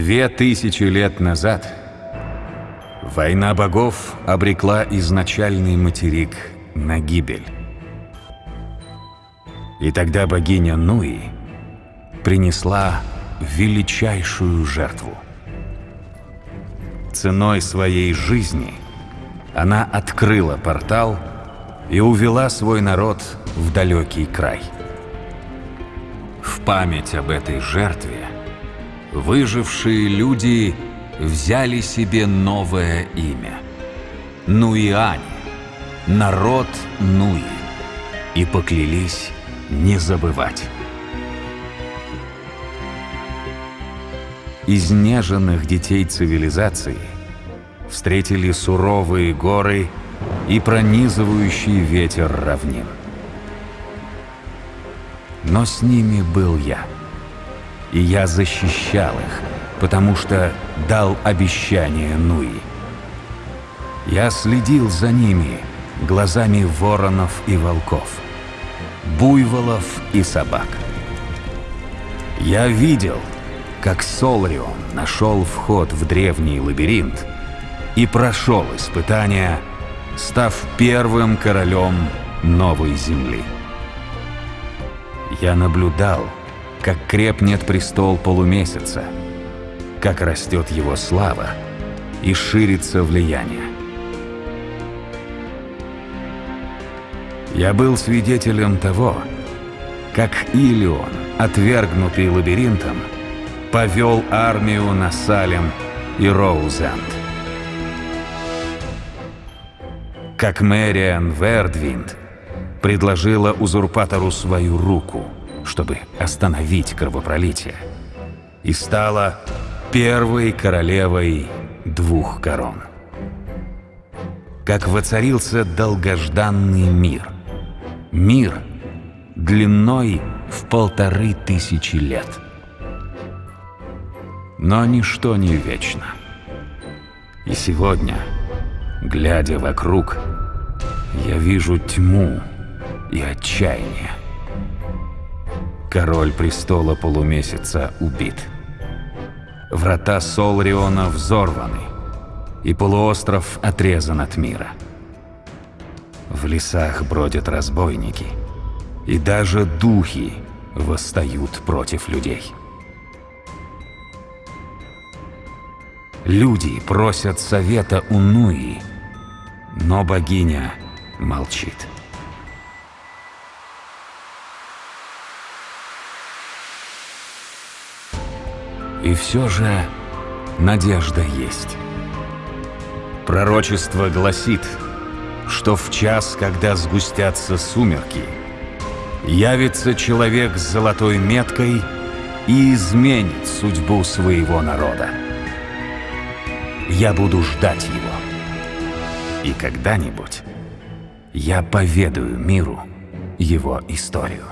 Две тысячи лет назад война богов обрекла изначальный материк на гибель. И тогда богиня Нуи принесла величайшую жертву. Ценой своей жизни она открыла портал и увела свой народ в далекий край. В память об этой жертве выжившие люди взяли себе новое имя – Нуиани, народ Нуи, и поклялись не забывать. Изнеженных детей цивилизации встретили суровые горы и пронизывающий ветер равнин. Но с ними был я. И я защищал их, потому что дал обещание Нуи. Я следил за ними глазами воронов и волков, буйволов и собак. Я видел, как Солрион нашел вход в древний лабиринт и прошел испытания, став первым королем новой земли. Я наблюдал, как крепнет престол полумесяца, как растет его слава и ширится влияние. Я был свидетелем того, как Илион, отвергнутый лабиринтом, повел армию на Салем и Роузенд. Как Мэриан Вердвинд предложила узурпатору свою руку, чтобы остановить кровопролитие, и стала первой королевой двух корон. Как воцарился долгожданный мир. Мир длиной в полторы тысячи лет. Но ничто не вечно. И сегодня, глядя вокруг, я вижу тьму и отчаяние. Король престола полумесяца убит. Врата Солриона взорваны, и полуостров отрезан от мира. В лесах бродят разбойники, и даже духи восстают против людей. Люди просят совета у Нуи, но богиня молчит. И все же надежда есть. Пророчество гласит, что в час, когда сгустятся сумерки, явится человек с золотой меткой и изменит судьбу своего народа. Я буду ждать его. И когда-нибудь я поведаю миру его историю.